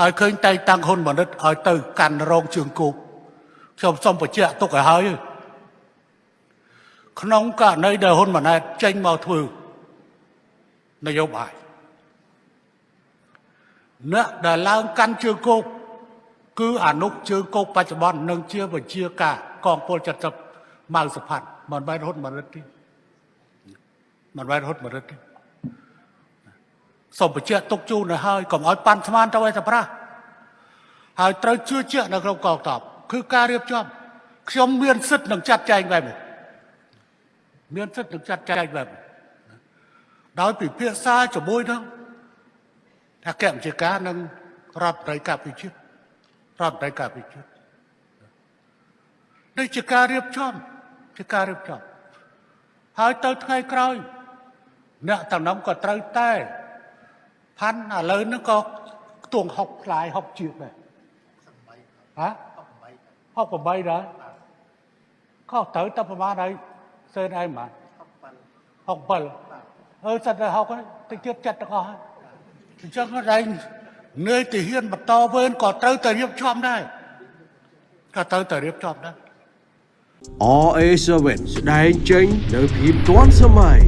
ហើយឃើញតែងតាំងហ៊ុនម៉ាណិតឲ្យទៅកាន់រងជើងគោកខ្ញុំសូមបញ្ជាក់ទុកឲ្យហើយក្នុងករណីដែលហ៊ុនម៉ាណែតចេញមកធ្វើនយោបាយអ្នកដែលឡើងកាន់ជើងគោកគឺអនុជើងគោកបច្ចុប្បន្ននឹងជាវិជាការកងពល70ម៉ៅសុផាត់មិនបែរហ៊ុនម៉ាណិតទេមិនបែរហ៊ុនម៉ាណិតទេ សូមបញ្ជាក់ទុកជូនទៅហើយកុំឲ្យប៉ាន់ស្មានទៅឲ្យតែប្រាស់ហើយត្រូវជឿជាក់នៅក្នុងកងទ័ពគឺការរៀបចំខ្ញុំមានសិទ្ធិនឹងចាត់ចែងបែបនេះមានសិទ្ធិនឹងចាត់ចែងបែបនេះដោយពិភាក្សាជាមួយនឹងអគ្គមជ្ឈការនិងរដ្ឋត្រីកាពិជាតិរដ្ឋត្រីកាពិជាតិនេះជាការរៀបចំជាការរៀបចំហើយទៅថ្ងៃក្រោយអ្នកតំណងក៏ត្រូវតែ ផាន់ឥឡូវហ្នឹងក៏ខ្ទង់6ផ្លាយ6ជាបដែរហ៎68ដែរខុសត្រូវតែប្រហែលហើយសេនឯងមក67អឺសិតតែ6ហើយតិចទៀតចិត្តទាំងអស់ហើយអញ្ចឹងដែរនឿយទៅហ៊ានបន្តវេនក៏ត្រូវតែរៀបចំដែរក៏ត្រូវតែរៀបចំដែរ RA7 ស្ដែងចេញនៅភាពទាន់សម័យ